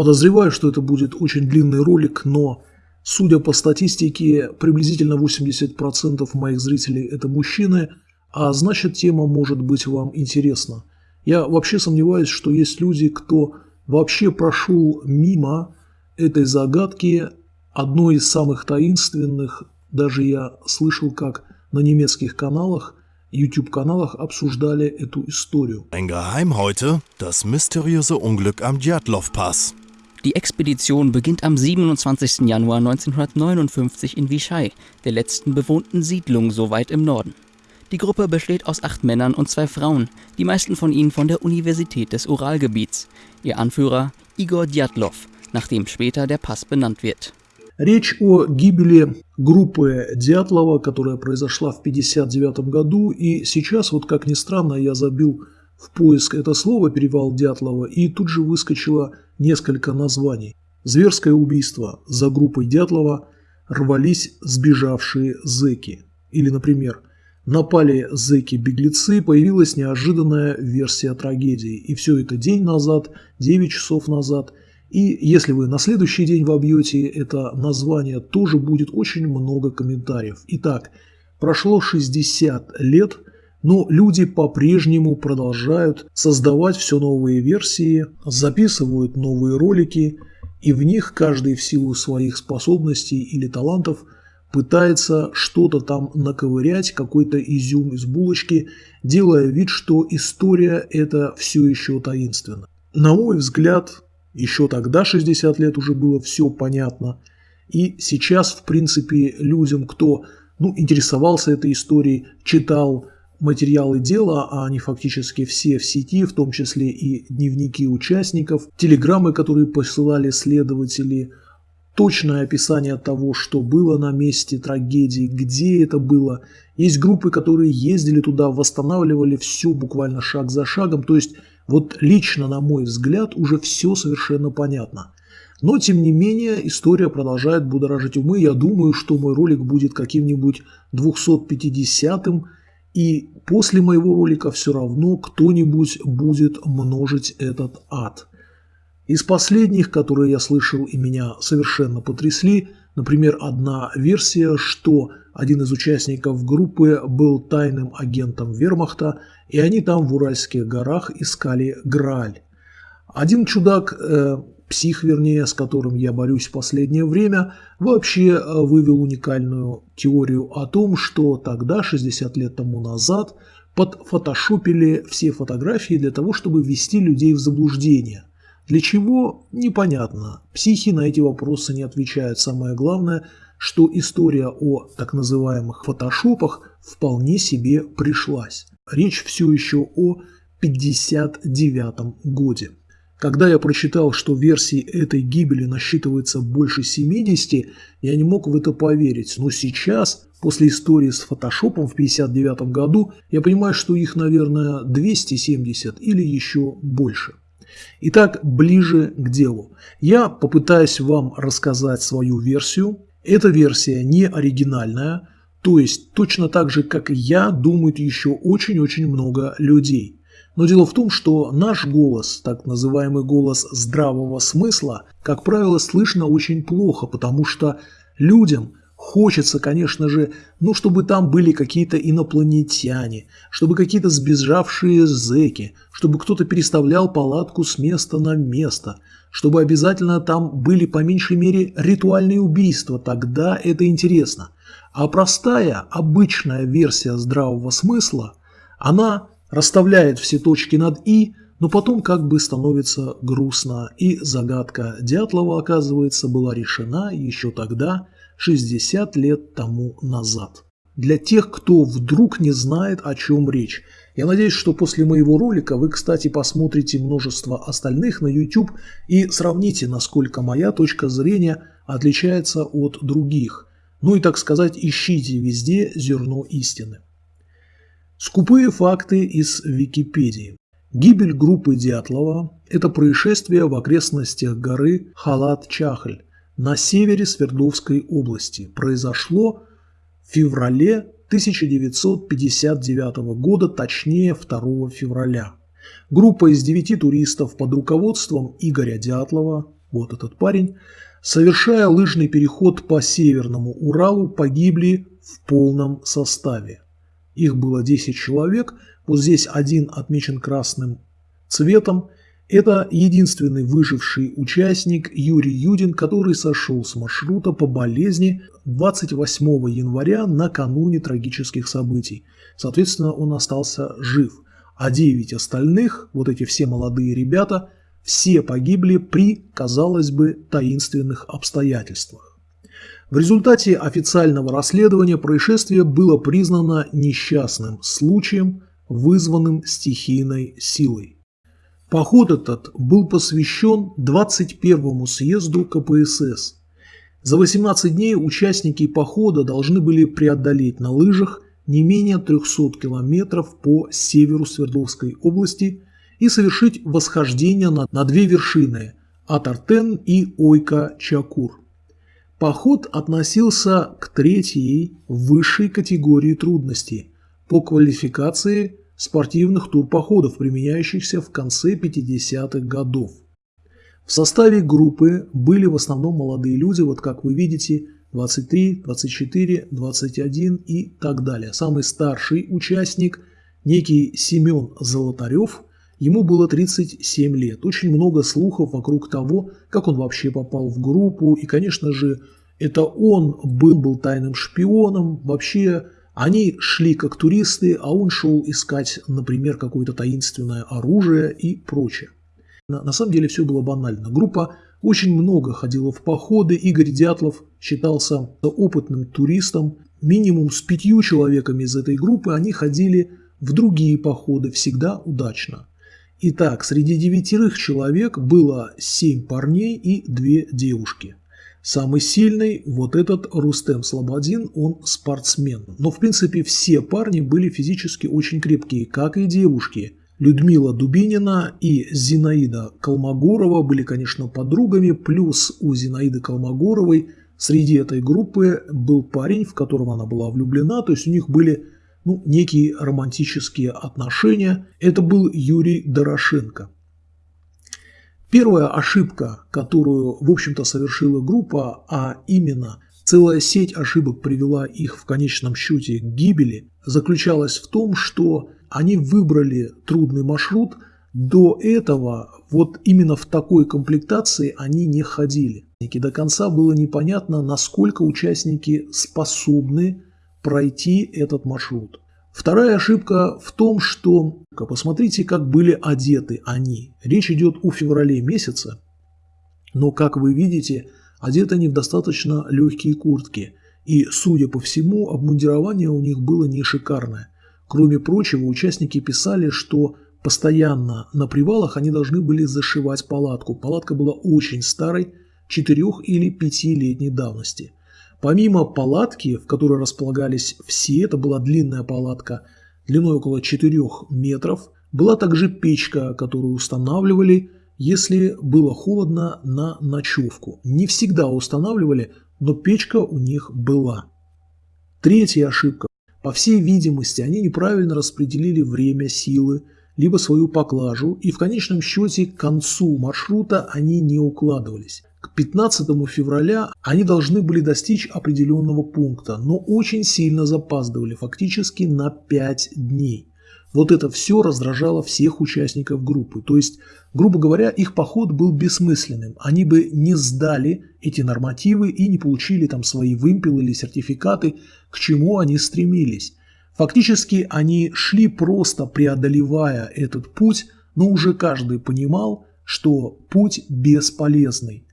Подозреваю, что это будет очень длинный ролик, но, судя по статистике, приблизительно 80% моих зрителей – это мужчины, а значит тема может быть вам интересна. Я вообще сомневаюсь, что есть люди, кто вообще прошел мимо этой загадки, одной из самых таинственных, даже я слышал, как на немецких каналах, YouTube-каналах обсуждали эту историю. Ein Geheim heute, das mysteriöse Unglück am Djatlov-Pass. Die Expedition beginnt am 27. Januar 1959 in Vichai, der letzten bewohnten Siedlung so weit im Norden. Die Gruppe besteht aus acht Männern und zwei Frauen, die meisten von ihnen von der Universität des Uralgebiets. Ihr Anführer Igor Djatlov, nach dem später der Pass benannt wird. Речь о гибели группы Дятлова, которая произошла в 1959 году, и сейчас, вот как ни странно, я забил в поиск это слово «перевал Дятлова», и тут же выскочило несколько названий. Зверское убийство за группой Дятлова рвались сбежавшие зэки. Или, например, напали зэки-беглецы, появилась неожиданная версия трагедии. И все это день назад, 9 часов назад. И если вы на следующий день вобьете это название, тоже будет очень много комментариев. Итак, прошло 60 лет, но люди по-прежнему продолжают создавать все новые версии, записывают новые ролики, и в них каждый в силу своих способностей или талантов – пытается что-то там наковырять, какой-то изюм из булочки, делая вид, что история это все еще таинственно. На мой взгляд, еще тогда, 60 лет, уже было все понятно. И сейчас, в принципе, людям, кто ну, интересовался этой историей, читал материалы дела, а они фактически все в сети, в том числе и дневники участников, телеграммы, которые посылали следователи, точное описание того, что было на месте трагедии, где это было. Есть группы, которые ездили туда, восстанавливали все буквально шаг за шагом. То есть вот лично, на мой взгляд, уже все совершенно понятно. Но, тем не менее, история продолжает будоражить умы. Я думаю, что мой ролик будет каким-нибудь 250-м. И после моего ролика все равно кто-нибудь будет множить этот ад. Из последних, которые я слышал и меня совершенно потрясли, например, одна версия, что один из участников группы был тайным агентом вермахта, и они там в Уральских горах искали Грааль. Один чудак, э, псих вернее, с которым я борюсь в последнее время, вообще э, вывел уникальную теорию о том, что тогда, 60 лет тому назад, подфотошопили все фотографии для того, чтобы ввести людей в заблуждение. Для чего? Непонятно. Психи на эти вопросы не отвечают. Самое главное, что история о так называемых фотошопах вполне себе пришлась. Речь все еще о 59 годе. Когда я прочитал, что версий этой гибели насчитывается больше 70, я не мог в это поверить. Но сейчас, после истории с фотошопом в 59 году, я понимаю, что их, наверное, 270 или еще больше. Итак, ближе к делу. Я попытаюсь вам рассказать свою версию. Эта версия не оригинальная, то есть точно так же, как и я, думают еще очень-очень много людей. Но дело в том, что наш голос, так называемый голос здравого смысла, как правило, слышно очень плохо, потому что людям Хочется, конечно же, ну, чтобы там были какие-то инопланетяне, чтобы какие-то сбежавшие зэки, чтобы кто-то переставлял палатку с места на место, чтобы обязательно там были по меньшей мере ритуальные убийства, тогда это интересно. А простая, обычная версия здравого смысла, она расставляет все точки над «и», но потом как бы становится грустно, и загадка Дятлова, оказывается, была решена еще тогда – 60 лет тому назад. Для тех, кто вдруг не знает, о чем речь. Я надеюсь, что после моего ролика вы, кстати, посмотрите множество остальных на YouTube и сравните, насколько моя точка зрения отличается от других. Ну и, так сказать, ищите везде зерно истины. Скупые факты из Википедии. Гибель группы Дятлова – это происшествие в окрестностях горы Халат-Чахль, на севере Свердловской области произошло в феврале 1959 года, точнее 2 февраля. Группа из девяти туристов под руководством Игоря Дятлова, вот этот парень, совершая лыжный переход по Северному Уралу, погибли в полном составе. Их было 10 человек, вот здесь один отмечен красным цветом. Это единственный выживший участник Юрий Юдин, который сошел с маршрута по болезни 28 января накануне трагических событий. Соответственно, он остался жив. А 9 остальных, вот эти все молодые ребята, все погибли при, казалось бы, таинственных обстоятельствах. В результате официального расследования происшествие было признано несчастным случаем, вызванным стихийной силой. Поход этот был посвящен 21-му съезду КПСС. За 18 дней участники похода должны были преодолеть на лыжах не менее 300 километров по северу Свердловской области и совершить восхождение на, на две вершины – Атартен и Ойка-Чакур. Поход относился к третьей высшей категории трудностей по квалификации спортивных турпоходов, применяющихся в конце 50-х годов. В составе группы были в основном молодые люди, вот как вы видите, 23, 24, 21 и так далее. Самый старший участник, некий Семен Золотарев, ему было 37 лет. Очень много слухов вокруг того, как он вообще попал в группу. И, конечно же, это он был, был тайным шпионом. Вообще они шли как туристы, а он шел искать, например, какое-то таинственное оружие и прочее. На, на самом деле все было банально. Группа очень много ходила в походы. Игорь Дятлов считался опытным туристом. Минимум с пятью человеками из этой группы они ходили в другие походы, всегда удачно. Итак, среди девятерых человек было семь парней и две девушки. Самый сильный, вот этот Рустем Слободин, он спортсмен. Но в принципе все парни были физически очень крепкие, как и девушки. Людмила Дубинина и Зинаида Колмогорова были, конечно, подругами, плюс у Зинаиды Колмогоровой среди этой группы был парень, в которого она была влюблена, то есть у них были ну, некие романтические отношения. Это был Юрий Дорошенко. Первая ошибка, которую, в общем-то, совершила группа, а именно целая сеть ошибок привела их в конечном счете к гибели, заключалась в том, что они выбрали трудный маршрут, до этого вот именно в такой комплектации они не ходили. До конца было непонятно, насколько участники способны пройти этот маршрут. Вторая ошибка в том, что посмотрите, как были одеты они. Речь идет о феврале месяце, но, как вы видите, одеты они в достаточно легкие куртки. И, судя по всему, обмундирование у них было не шикарное. Кроме прочего, участники писали, что постоянно на привалах они должны были зашивать палатку. Палатка была очень старой, 4 или 5-летней давности – Помимо палатки, в которой располагались все, это была длинная палатка длиной около 4 метров, была также печка, которую устанавливали, если было холодно на ночевку. Не всегда устанавливали, но печка у них была. Третья ошибка. По всей видимости, они неправильно распределили время силы, либо свою поклажу, и в конечном счете к концу маршрута они не укладывались. К 15 февраля они должны были достичь определенного пункта, но очень сильно запаздывали, фактически на 5 дней. Вот это все раздражало всех участников группы. То есть, грубо говоря, их поход был бессмысленным. Они бы не сдали эти нормативы и не получили там свои вымпелы или сертификаты, к чему они стремились. Фактически они шли просто преодолевая этот путь, но уже каждый понимал, что путь бесполезный.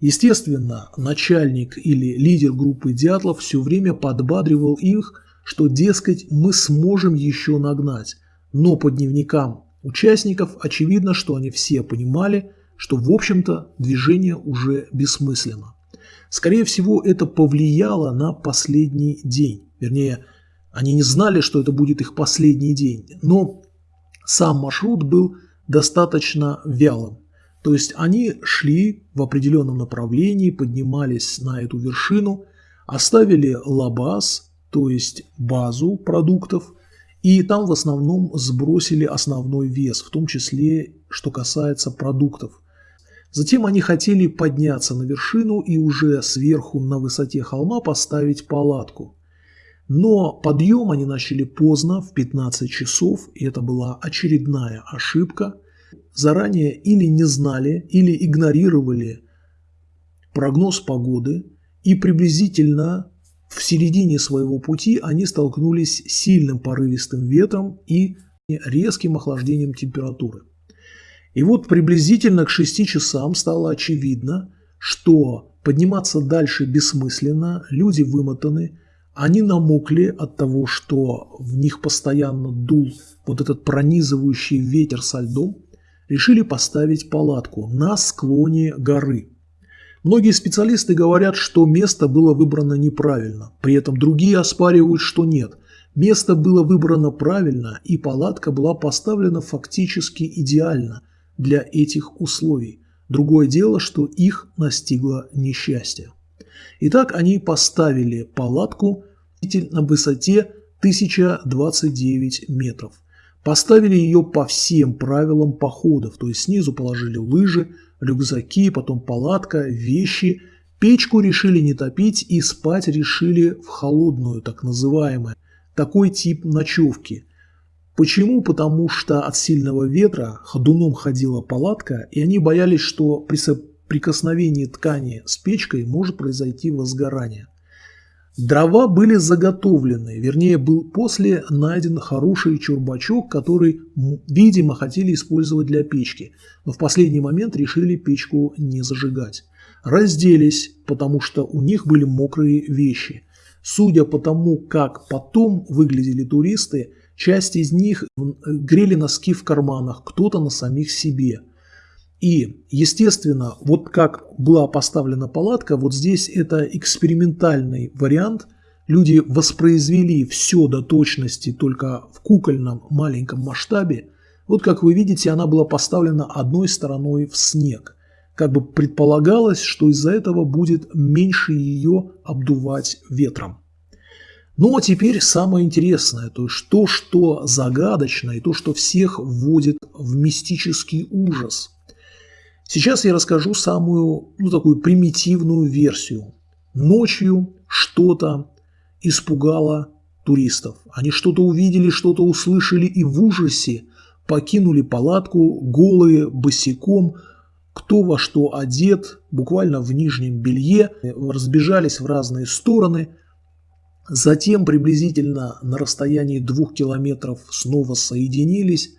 Естественно, начальник или лидер группы Дятлов все время подбадривал их, что, дескать, мы сможем еще нагнать. Но по дневникам участников очевидно, что они все понимали, что, в общем-то, движение уже бессмысленно. Скорее всего, это повлияло на последний день. Вернее, они не знали, что это будет их последний день. Но сам маршрут был достаточно вялым. То есть они шли в определенном направлении, поднимались на эту вершину, оставили лабаз, то есть базу продуктов, и там в основном сбросили основной вес, в том числе, что касается продуктов. Затем они хотели подняться на вершину и уже сверху на высоте холма поставить палатку. Но подъем они начали поздно, в 15 часов, и это была очередная ошибка. Заранее или не знали, или игнорировали прогноз погоды, и приблизительно в середине своего пути они столкнулись с сильным порывистым ветром и резким охлаждением температуры. И вот приблизительно к 6 часам стало очевидно, что подниматься дальше бессмысленно, люди вымотаны, они намокли от того, что в них постоянно дул вот этот пронизывающий ветер со льдом, решили поставить палатку на склоне горы. Многие специалисты говорят, что место было выбрано неправильно, при этом другие оспаривают, что нет. Место было выбрано правильно, и палатка была поставлена фактически идеально для этих условий. Другое дело, что их настигло несчастье. Итак, они поставили палатку на высоте 1029 метров. Поставили ее по всем правилам походов, то есть снизу положили лыжи, рюкзаки, потом палатка, вещи. Печку решили не топить и спать решили в холодную, так называемую. Такой тип ночевки. Почему? Потому что от сильного ветра ходуном ходила палатка, и они боялись, что при соприкосновении ткани с печкой может произойти возгорание. Дрова были заготовлены, вернее был после найден хороший чурбачок, который, видимо, хотели использовать для печки, но в последний момент решили печку не зажигать. Разделись, потому что у них были мокрые вещи. Судя по тому, как потом выглядели туристы, часть из них грели носки в карманах, кто-то на самих себе – и, естественно, вот как была поставлена палатка, вот здесь это экспериментальный вариант. Люди воспроизвели все до точности только в кукольном маленьком масштабе. Вот как вы видите, она была поставлена одной стороной в снег. Как бы предполагалось, что из-за этого будет меньше ее обдувать ветром. Ну а теперь самое интересное, то есть то, что загадочно и то, что всех вводит в мистический ужас – Сейчас я расскажу самую, ну, такую примитивную версию. Ночью что-то испугало туристов. Они что-то увидели, что-то услышали и в ужасе покинули палатку голые, босиком, кто во что одет, буквально в нижнем белье, разбежались в разные стороны. Затем приблизительно на расстоянии двух километров снова соединились,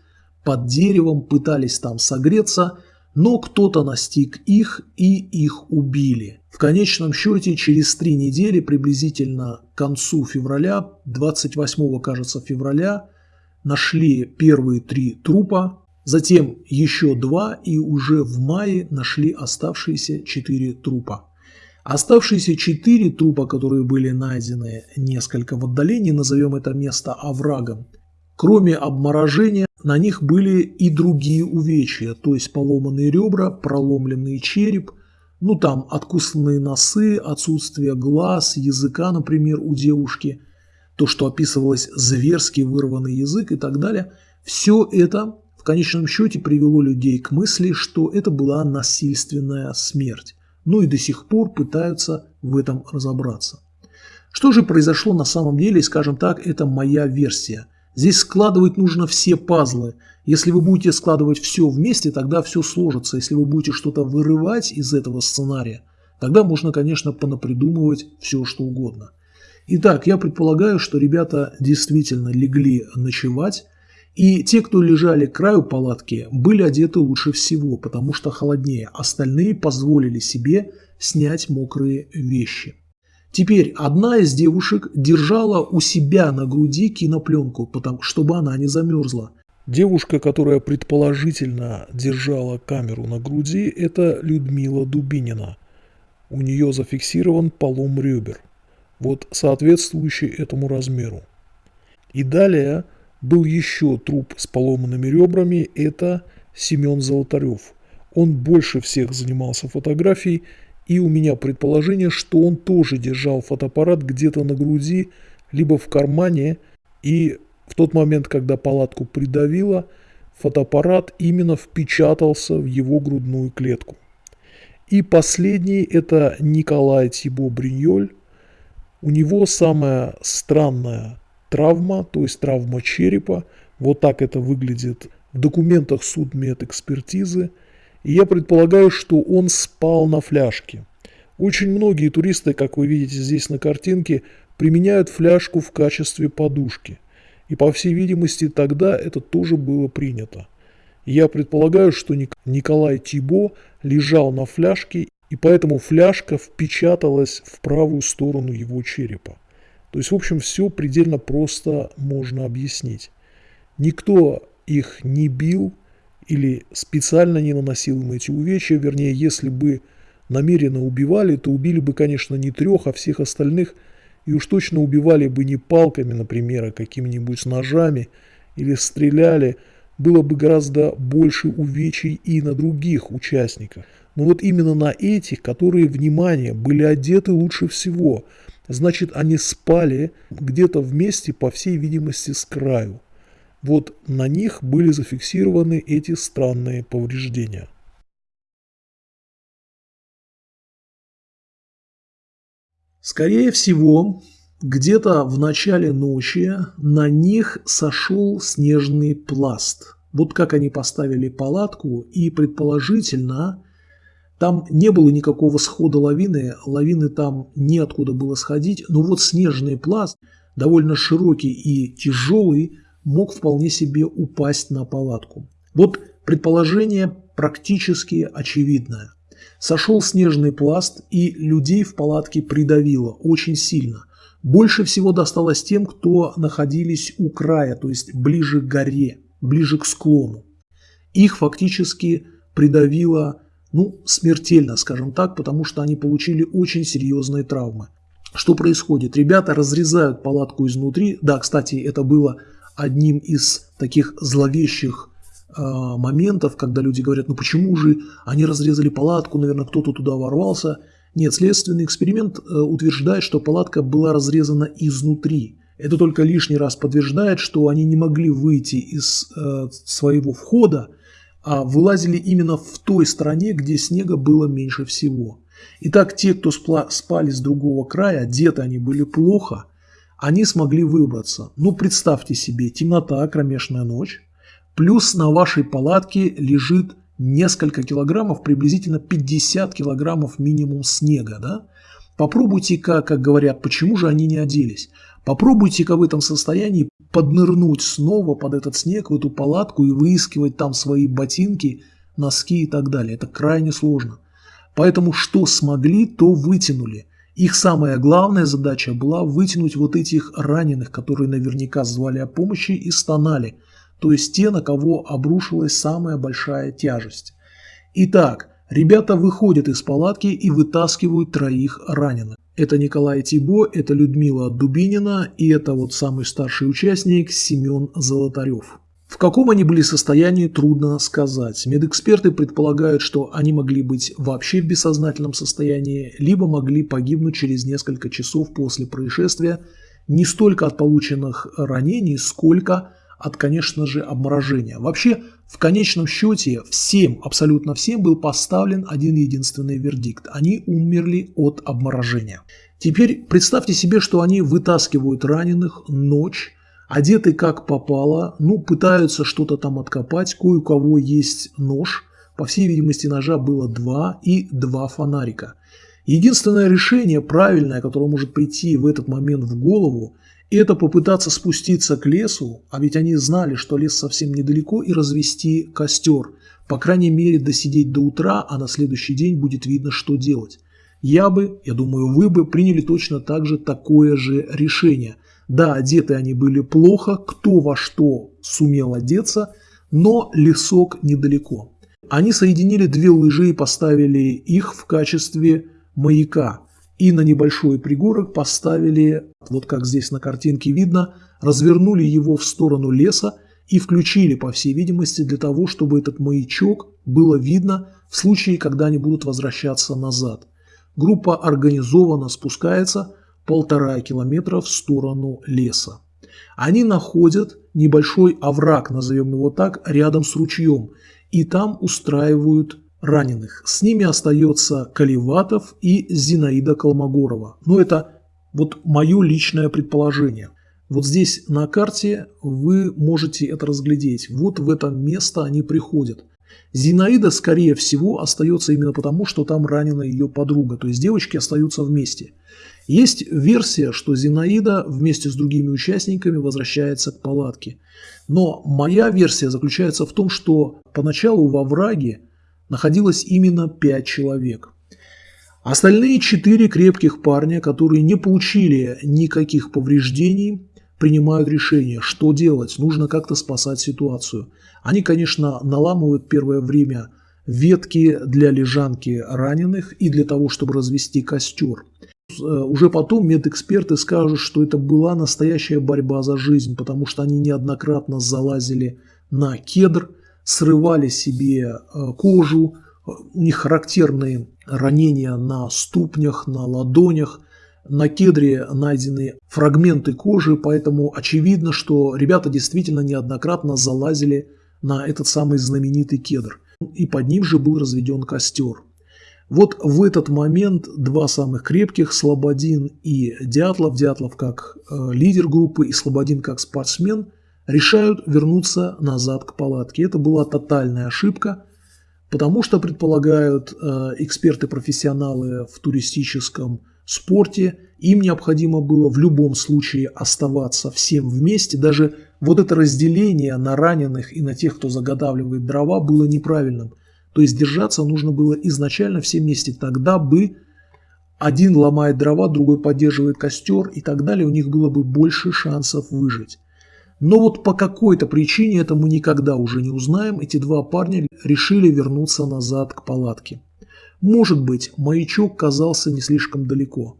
под деревом пытались там согреться – но кто-то настиг их и их убили. В конечном счете через три недели, приблизительно к концу февраля, 28 кажется февраля, нашли первые три трупа, затем еще два и уже в мае нашли оставшиеся четыре трупа. Оставшиеся четыре трупа, которые были найдены несколько в отдалении, назовем это место оврагом, кроме обморожения, на них были и другие увечья, то есть поломанные ребра, проломленный череп, ну там откусанные носы, отсутствие глаз, языка, например, у девушки, то, что описывалось зверски вырванный язык и так далее. Все это в конечном счете привело людей к мысли, что это была насильственная смерть. Ну и до сих пор пытаются в этом разобраться. Что же произошло на самом деле, скажем так, это моя версия – Здесь складывать нужно все пазлы. Если вы будете складывать все вместе, тогда все сложится. Если вы будете что-то вырывать из этого сценария, тогда можно, конечно, понапридумывать все, что угодно. Итак, я предполагаю, что ребята действительно легли ночевать, и те, кто лежали к краю палатки, были одеты лучше всего, потому что холоднее. Остальные позволили себе снять мокрые вещи. Теперь одна из девушек держала у себя на груди кинопленку, потому, чтобы она не замерзла. Девушка, которая предположительно держала камеру на груди, это Людмила Дубинина. У нее зафиксирован полом ребер, вот соответствующий этому размеру. И далее был еще труп с поломанными ребрами, это Семен Золотарев. Он больше всех занимался фотографией и у меня предположение, что он тоже держал фотоаппарат где-то на груди, либо в кармане, и в тот момент, когда палатку придавило, фотоаппарат именно впечатался в его грудную клетку. И последний – это Николай Тибо Бриньоль. У него самая странная травма, то есть травма черепа. Вот так это выглядит в документах судмедэкспертизы. И я предполагаю, что он спал на фляжке. Очень многие туристы, как вы видите здесь на картинке, применяют фляжку в качестве подушки. И по всей видимости тогда это тоже было принято. Я предполагаю, что Николай Тибо лежал на фляжке, и поэтому фляжка впечаталась в правую сторону его черепа. То есть, в общем, все предельно просто можно объяснить. Никто их не бил или специально не наносил им эти увечья, вернее, если бы намеренно убивали, то убили бы, конечно, не трех, а всех остальных, и уж точно убивали бы не палками, например, а какими-нибудь ножами, или стреляли, было бы гораздо больше увечий и на других участниках. Но вот именно на этих, которые, внимание, были одеты лучше всего, значит, они спали где-то вместе, по всей видимости, с краю. Вот на них были зафиксированы эти странные повреждения. Скорее всего, где-то в начале ночи на них сошел снежный пласт. Вот как они поставили палатку и предположительно там не было никакого схода лавины, лавины там неоткуда было сходить, но вот снежный пласт, довольно широкий и тяжелый, мог вполне себе упасть на палатку. Вот предположение практически очевидное. Сошел снежный пласт и людей в палатке придавило очень сильно. Больше всего досталось тем, кто находились у края, то есть ближе к горе, ближе к склону. Их фактически придавило, ну, смертельно, скажем так, потому что они получили очень серьезные травмы. Что происходит? Ребята разрезают палатку изнутри. Да, кстати, это было одним из таких зловещих э, моментов, когда люди говорят, ну почему же они разрезали палатку, наверное, кто-то туда ворвался. Нет, следственный эксперимент э, утверждает, что палатка была разрезана изнутри. Это только лишний раз подтверждает, что они не могли выйти из э, своего входа, а вылазили именно в той стороне, где снега было меньше всего. Итак, те, кто спали с другого края, одеты они были плохо, они смогли выбраться. Ну, представьте себе, темнота, кромешная ночь, плюс на вашей палатке лежит несколько килограммов, приблизительно 50 килограммов минимум снега, да? Попробуйте-ка, как говорят, почему же они не оделись? Попробуйте-ка в этом состоянии поднырнуть снова под этот снег, в эту палатку и выискивать там свои ботинки, носки и так далее. Это крайне сложно. Поэтому что смогли, то вытянули. Их самая главная задача была вытянуть вот этих раненых, которые наверняка звали о помощи и стонали, то есть те, на кого обрушилась самая большая тяжесть. Итак, ребята выходят из палатки и вытаскивают троих раненых. Это Николай Тибо, это Людмила Дубинина и это вот самый старший участник Семен Золотарев. В каком они были состоянии, трудно сказать. Медэксперты предполагают, что они могли быть вообще в бессознательном состоянии, либо могли погибнуть через несколько часов после происшествия не столько от полученных ранений, сколько от, конечно же, обморожения. Вообще, в конечном счете, всем, абсолютно всем был поставлен один единственный вердикт. Они умерли от обморожения. Теперь представьте себе, что они вытаскивают раненых ночь, одеты как попало, ну, пытаются что-то там откопать, кое у кого есть нож, по всей видимости ножа было два и два фонарика. Единственное решение правильное, которое может прийти в этот момент в голову, это попытаться спуститься к лесу, а ведь они знали, что лес совсем недалеко, и развести костер. По крайней мере, досидеть до утра, а на следующий день будет видно, что делать. Я бы, я думаю, вы бы приняли точно так же такое же решение – да, одеты они были плохо, кто во что сумел одеться, но лесок недалеко. Они соединили две лыжи и поставили их в качестве маяка. И на небольшой пригорок поставили, вот как здесь на картинке видно, развернули его в сторону леса и включили, по всей видимости, для того, чтобы этот маячок было видно в случае, когда они будут возвращаться назад. Группа организованно спускается, полтора километра в сторону леса. Они находят небольшой овраг, назовем его так, рядом с ручьем, и там устраивают раненых. С ними остается Каливатов и Зинаида Колмогорова. Но это вот мое личное предположение. Вот здесь на карте вы можете это разглядеть. Вот в это место они приходят. Зинаида, скорее всего, остается именно потому, что там ранена ее подруга. То есть девочки остаются вместе. Есть версия, что Зинаида вместе с другими участниками возвращается к палатке. Но моя версия заключается в том, что поначалу во враге находилось именно 5 человек. Остальные четыре крепких парня, которые не получили никаких повреждений, принимают решение, что делать, нужно как-то спасать ситуацию. Они, конечно, наламывают первое время ветки для лежанки раненых и для того, чтобы развести костер. Э, уже потом медэксперты скажут, что это была настоящая борьба за жизнь, потому что они неоднократно залазили на кедр, срывали себе э, кожу, у них характерные ранения на ступнях, на ладонях, на кедре найдены фрагменты кожи, поэтому очевидно, что ребята действительно неоднократно залазили на этот самый знаменитый кедр. И под ним же был разведен костер. Вот в этот момент два самых крепких, Слободин и Дятлов, Дятлов как э, лидер группы и Слободин как спортсмен, решают вернуться назад к палатке. Это была тотальная ошибка, потому что предполагают э, эксперты-профессионалы в туристическом спорте, им необходимо было в любом случае оставаться всем вместе. Даже вот это разделение на раненых и на тех, кто заготавливает дрова, было неправильным. То есть держаться нужно было изначально все вместе. Тогда бы один ломает дрова, другой поддерживает костер и так далее. У них было бы больше шансов выжить. Но вот по какой-то причине, это мы никогда уже не узнаем, эти два парня решили вернуться назад к палатке. Может быть, маячок казался не слишком далеко.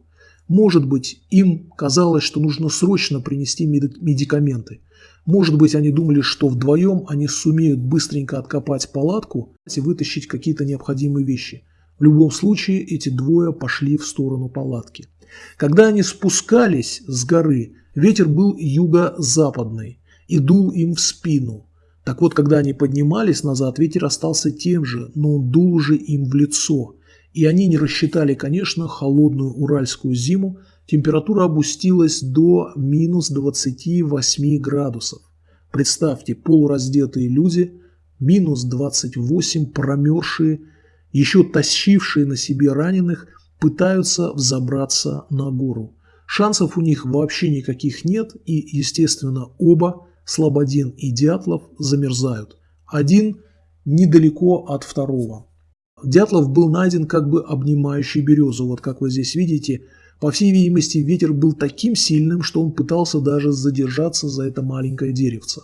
Может быть, им казалось, что нужно срочно принести медикаменты. Может быть, они думали, что вдвоем они сумеют быстренько откопать палатку и вытащить какие-то необходимые вещи. В любом случае, эти двое пошли в сторону палатки. Когда они спускались с горы, ветер был юго-западный и дул им в спину. Так вот, когда они поднимались назад, ветер остался тем же, но он дул уже им в лицо. И они не рассчитали, конечно, холодную уральскую зиму, температура опустилась до минус 28 градусов. Представьте, полураздетые люди, минус 28, промерзшие, еще тащившие на себе раненых, пытаются взобраться на гору. Шансов у них вообще никаких нет, и, естественно, оба Слободин и Дятлов замерзают. Один недалеко от второго. Дятлов был найден как бы обнимающий березу. Вот как вы здесь видите, по всей видимости, ветер был таким сильным, что он пытался даже задержаться за это маленькое деревце.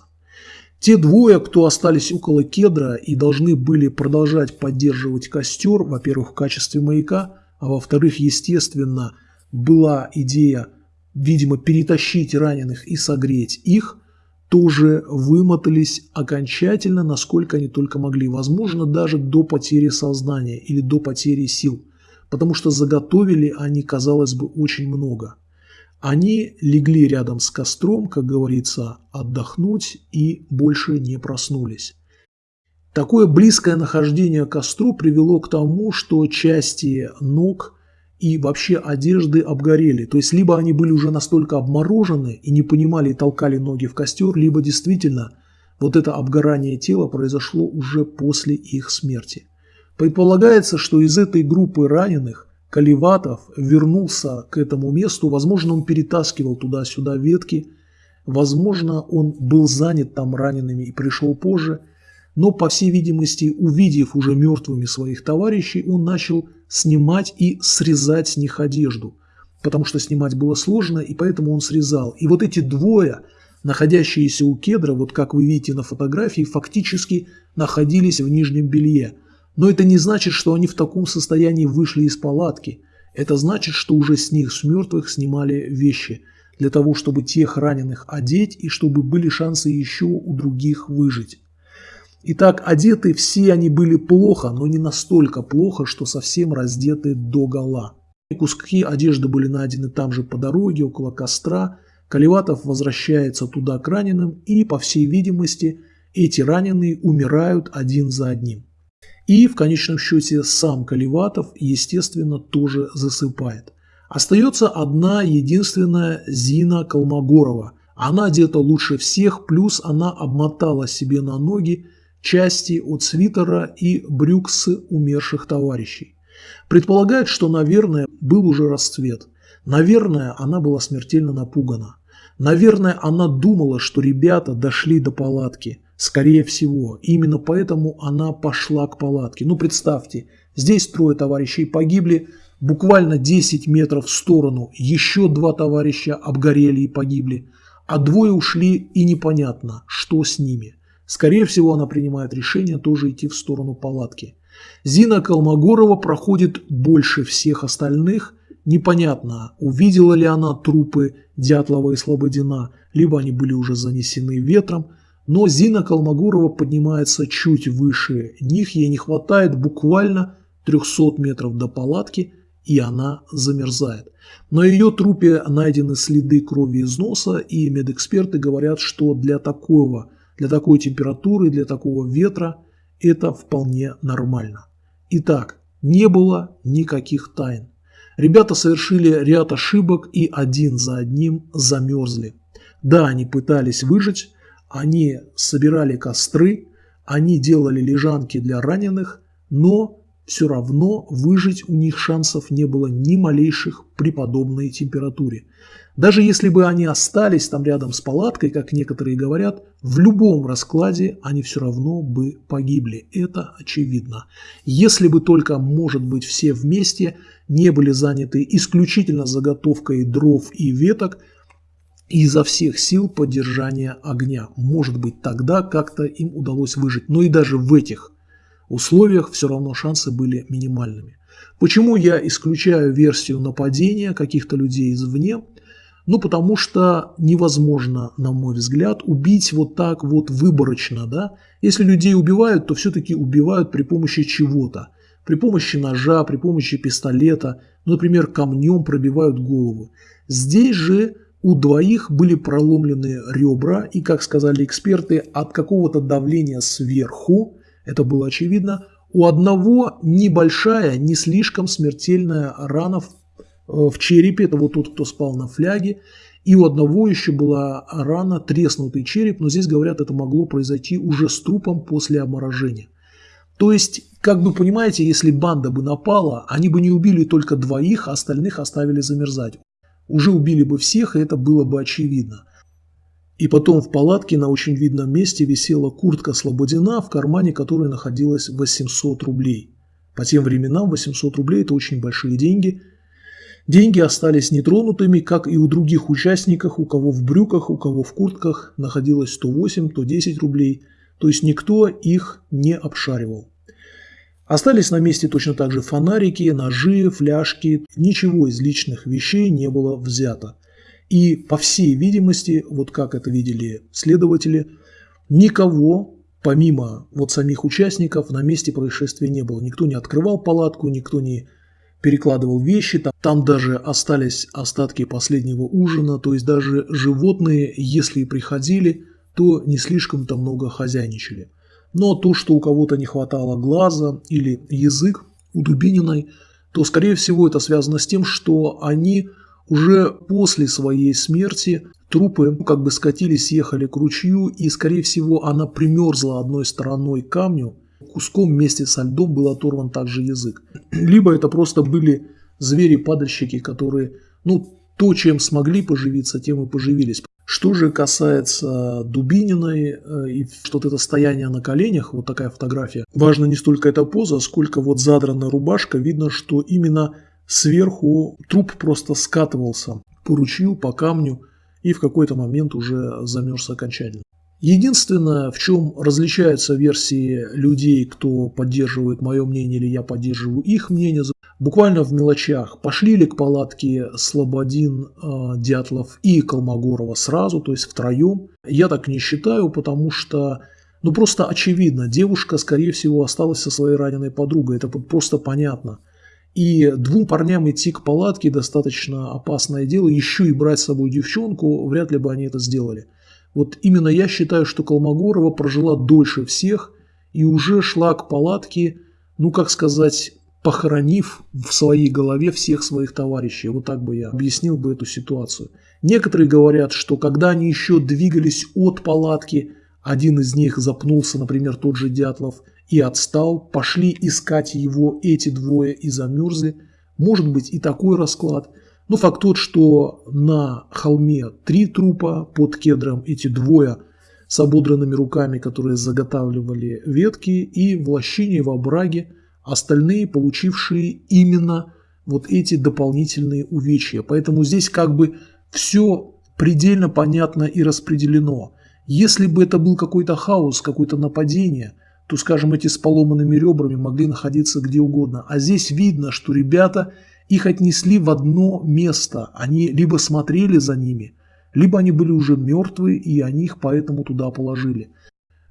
Те двое, кто остались около кедра и должны были продолжать поддерживать костер, во-первых, в качестве маяка, а во-вторых, естественно, была идея, видимо, перетащить раненых и согреть их – тоже вымотались окончательно, насколько они только могли, возможно, даже до потери сознания или до потери сил, потому что заготовили они, казалось бы, очень много. Они легли рядом с костром, как говорится, отдохнуть и больше не проснулись. Такое близкое нахождение к костру привело к тому, что части ног и вообще одежды обгорели. То есть либо они были уже настолько обморожены и не понимали толкали ноги в костер, либо действительно вот это обгорание тела произошло уже после их смерти. Предполагается, что из этой группы раненых Каливатов вернулся к этому месту, возможно, он перетаскивал туда-сюда ветки, возможно, он был занят там ранеными и пришел позже – но, по всей видимости, увидев уже мертвыми своих товарищей, он начал снимать и срезать с них одежду, потому что снимать было сложно, и поэтому он срезал. И вот эти двое, находящиеся у кедра, вот как вы видите на фотографии, фактически находились в нижнем белье. Но это не значит, что они в таком состоянии вышли из палатки. Это значит, что уже с них, с мертвых, снимали вещи для того, чтобы тех раненых одеть и чтобы были шансы еще у других выжить. Итак, одеты все они были плохо, но не настолько плохо, что совсем раздеты до гола. Куски одежды были найдены там же по дороге, около костра. Каливатов возвращается туда к раненым, и, по всей видимости, эти раненые умирают один за одним. И в конечном счете сам Каливатов, естественно, тоже засыпает. Остается одна единственная Зина Колмогорова. Она одета лучше всех, плюс она обмотала себе на ноги части от свитера и брюк с умерших товарищей. Предполагает, что, наверное, был уже расцвет. Наверное, она была смертельно напугана. Наверное, она думала, что ребята дошли до палатки. Скорее всего, именно поэтому она пошла к палатке. Ну, представьте, здесь трое товарищей погибли, буквально 10 метров в сторону еще два товарища обгорели и погибли, а двое ушли и непонятно, что с ними. Скорее всего, она принимает решение тоже идти в сторону палатки. Зина Колмогорова проходит больше всех остальных. Непонятно, увидела ли она трупы Дятлова и Слободина, либо они были уже занесены ветром. Но Зина Колмогорова поднимается чуть выше них, ей не хватает буквально 300 метров до палатки, и она замерзает. На ее трупе найдены следы крови из носа, и медэксперты говорят, что для такого, для такой температуры, для такого ветра это вполне нормально. Итак, не было никаких тайн. Ребята совершили ряд ошибок и один за одним замерзли. Да, они пытались выжить, они собирали костры, они делали лежанки для раненых, но все равно выжить у них шансов не было ни малейших при подобной температуре. Даже если бы они остались там рядом с палаткой, как некоторые говорят, в любом раскладе они все равно бы погибли. Это очевидно. Если бы только, может быть, все вместе не были заняты исключительно заготовкой дров и веток изо всех сил поддержания огня. Может быть, тогда как-то им удалось выжить. Но и даже в этих условиях все равно шансы были минимальными. Почему я исключаю версию нападения каких-то людей извне? Ну, потому что невозможно, на мой взгляд, убить вот так вот выборочно, да. Если людей убивают, то все-таки убивают при помощи чего-то. При помощи ножа, при помощи пистолета, например, камнем пробивают голову. Здесь же у двоих были проломлены ребра, и, как сказали эксперты, от какого-то давления сверху, это было очевидно, у одного небольшая, не слишком смертельная рана в Э, в черепе, это вот тот, кто спал на фляге, и у одного еще была рана, треснутый череп, но здесь говорят, это могло произойти уже с трупом после обморожения. То есть, как бы понимаете, если банда бы напала, они бы не убили только двоих, а остальных оставили замерзать. Уже убили бы всех, и это было бы очевидно. И потом в палатке на очень видном месте висела куртка Слободина, в кармане которой находилось 800 рублей. По тем временам 800 рублей – это очень большие деньги – Деньги остались нетронутыми, как и у других участников, у кого в брюках, у кого в куртках находилось 108, то 10 рублей, то есть никто их не обшаривал. Остались на месте точно так же фонарики, ножи, фляжки, ничего из личных вещей не было взято. И по всей видимости, вот как это видели следователи, никого, помимо вот самих участников, на месте происшествия не было. Никто не открывал палатку, никто не перекладывал вещи, там, там даже остались остатки последнего ужина, то есть даже животные, если и приходили, то не слишком-то много хозяйничали. Но то, что у кого-то не хватало глаза или язык у Дубининой, то скорее всего это связано с тем, что они уже после своей смерти трупы как бы скатились, ехали к ручью, и скорее всего она примерзла одной стороной к камню, куском вместе со льдом был оторван также язык. Либо это просто были звери-падальщики, которые, ну, то, чем смогли поживиться, тем и поживились. Что же касается Дубининой э, и что то это стояние на коленях, вот такая фотография, важно не столько эта поза, сколько вот задранная рубашка, видно, что именно сверху труп просто скатывался по ручью, по камню и в какой-то момент уже замерз окончательно. Единственное, в чем различаются версии людей, кто поддерживает мое мнение или я поддерживаю их мнение, буквально в мелочах. Пошли ли к палатке Слободин, э, Дятлов и Колмогорова сразу, то есть втроем? Я так не считаю, потому что ну просто очевидно, девушка, скорее всего, осталась со своей раненой подругой, это просто понятно. И двум парням идти к палатке достаточно опасное дело, еще и брать с собой девчонку, вряд ли бы они это сделали. Вот именно я считаю, что Колмогорова прожила дольше всех и уже шла к палатке ну как сказать, похоронив в своей голове всех своих товарищей. Вот так бы я объяснил бы эту ситуацию. Некоторые говорят, что когда они еще двигались от палатки, один из них запнулся, например, тот же Дятлов, и отстал, пошли искать его эти двое и замерзли. Может быть и такой расклад. Но факт тот, что на холме три трупа, под кедром эти двое с ободранными руками, которые заготавливали ветки, и в лощине, в обраге остальные, получившие именно вот эти дополнительные увечья. Поэтому здесь как бы все предельно понятно и распределено. Если бы это был какой-то хаос, какое-то нападение, то, скажем, эти с поломанными ребрами могли находиться где угодно. А здесь видно, что ребята их отнесли в одно место. Они либо смотрели за ними, либо они были уже мертвы, и они их поэтому туда положили.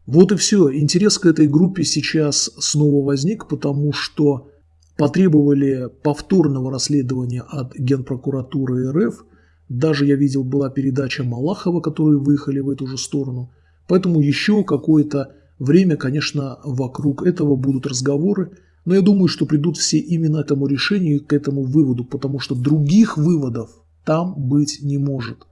Вот и все. Интерес к этой группе сейчас снова возник, потому что потребовали повторного расследования от Генпрокуратуры РФ. Даже я видел, была передача Малахова, которые выехали в эту же сторону. Поэтому еще какое-то время, конечно, вокруг этого будут разговоры. Но я думаю, что придут все именно к этому решению и к этому выводу, потому что других выводов там быть не может.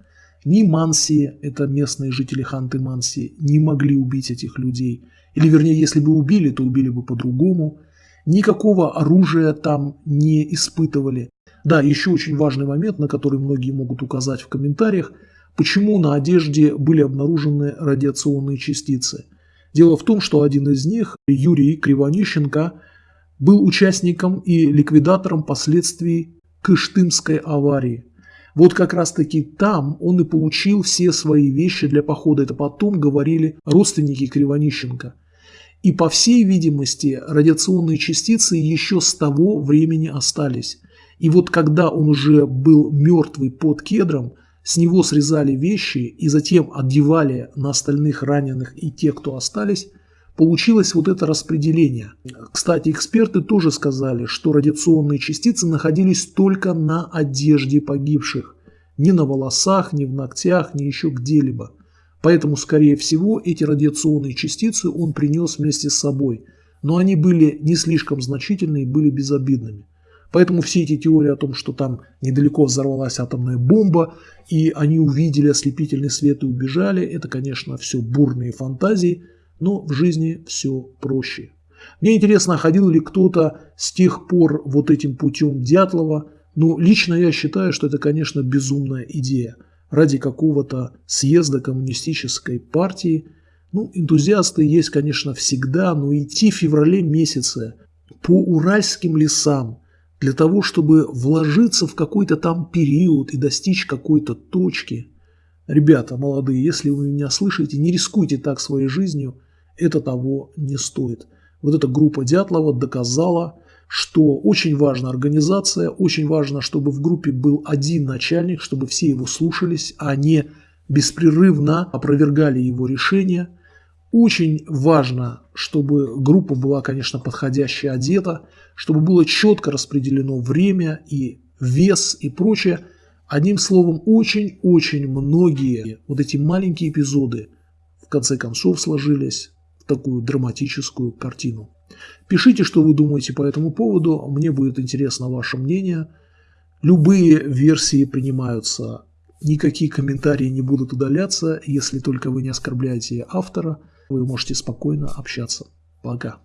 Ни Манси, это местные жители Ханты Манси, не могли убить этих людей. Или вернее, если бы убили, то убили бы по-другому. Никакого оружия там не испытывали. Да, еще очень важный момент, на который многие могут указать в комментариях, почему на одежде были обнаружены радиационные частицы. Дело в том, что один из них, Юрий Кривонищенко, был участником и ликвидатором последствий Кыштымской аварии. Вот как раз таки там он и получил все свои вещи для похода. Это потом говорили родственники Кривонищенко. И по всей видимости радиационные частицы еще с того времени остались. И вот когда он уже был мертвый под кедром, с него срезали вещи и затем одевали на остальных раненых и тех, кто остались, получилось вот это распределение. Кстати, эксперты тоже сказали, что радиационные частицы находились только на одежде погибших. Ни на волосах, ни в ногтях, ни еще где-либо. Поэтому, скорее всего, эти радиационные частицы он принес вместе с собой. Но они были не слишком значительные, были безобидными. Поэтому все эти теории о том, что там недалеко взорвалась атомная бомба, и они увидели ослепительный свет и убежали, это, конечно, все бурные фантазии – но в жизни все проще. Мне интересно, ходил ли кто-то с тех пор вот этим путем Дятлова. Ну, лично я считаю, что это, конечно, безумная идея. Ради какого-то съезда коммунистической партии. Ну, энтузиасты есть, конечно, всегда, но идти в феврале месяце по уральским лесам для того, чтобы вложиться в какой-то там период и достичь какой-то точки. Ребята молодые, если вы меня слышите, не рискуйте так своей жизнью – это того не стоит. Вот эта группа Дятлова доказала, что очень важна организация, очень важно, чтобы в группе был один начальник, чтобы все его слушались, а не беспрерывно опровергали его решения. Очень важно, чтобы группа была, конечно, подходяще одета, чтобы было четко распределено время и вес и прочее. Одним словом, очень-очень многие вот эти маленькие эпизоды в конце концов сложились такую драматическую картину. Пишите, что вы думаете по этому поводу, мне будет интересно ваше мнение. Любые версии принимаются, никакие комментарии не будут удаляться, если только вы не оскорбляете автора, вы можете спокойно общаться. Пока.